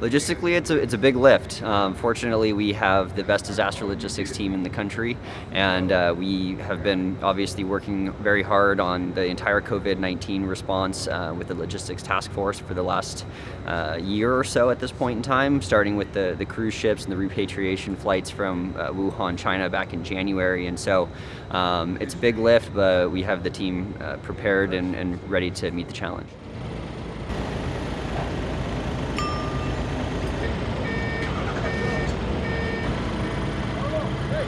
Logistically, it's a, it's a big lift. Um, fortunately, we have the best disaster logistics team in the country, and uh, we have been obviously working very hard on the entire COVID-19 response uh, with the logistics task force for the last uh, year or so at this point in time, starting with the, the cruise ships and the repatriation flights from uh, Wuhan, China back in January. And so um, it's a big lift, but we have the team uh, prepared and, and ready to meet the challenge. Uh,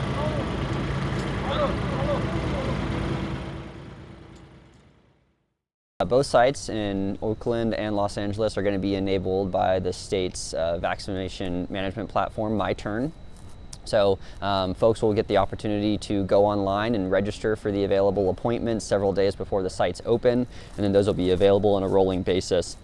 both sites in Oakland and Los Angeles are going to be enabled by the state's uh, vaccination management platform, MyTurn. So um, folks will get the opportunity to go online and register for the available appointments several days before the sites open, and then those will be available on a rolling basis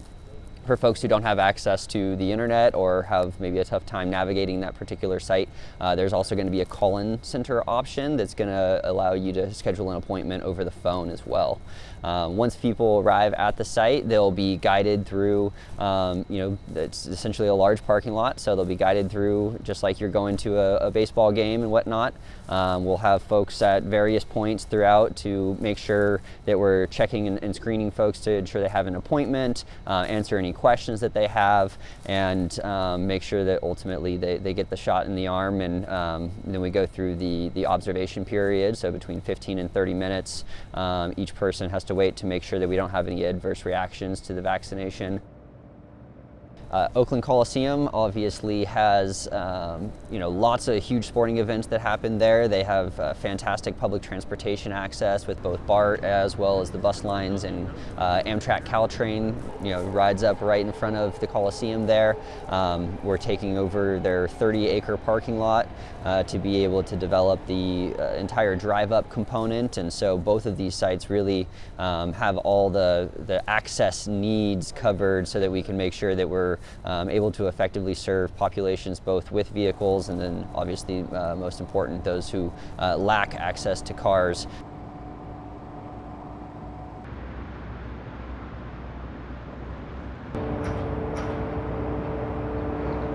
for folks who don't have access to the internet or have maybe a tough time navigating that particular site, uh, there's also going to be a call-in center option that's going to allow you to schedule an appointment over the phone as well. Um, once people arrive at the site, they'll be guided through, um, you know, it's essentially a large parking lot, so they'll be guided through just like you're going to a, a baseball game and whatnot. Um, we'll have folks at various points throughout to make sure that we're checking and, and screening folks to ensure they have an appointment, uh, answer any questions that they have and um, make sure that ultimately they, they get the shot in the arm and um, then we go through the, the observation period, so between 15 and 30 minutes. Um, each person has to wait to make sure that we don't have any adverse reactions to the vaccination. Uh, Oakland Coliseum obviously has um, you know lots of huge sporting events that happen there. They have uh, fantastic public transportation access with both BART as well as the bus lines and uh, Amtrak Caltrain you know rides up right in front of the Coliseum there. Um, we're taking over their 30 acre parking lot uh, to be able to develop the uh, entire drive up component and so both of these sites really um, have all the, the access needs covered so that we can make sure that we're um, able to effectively serve populations both with vehicles and then obviously uh, most important those who uh, lack access to cars.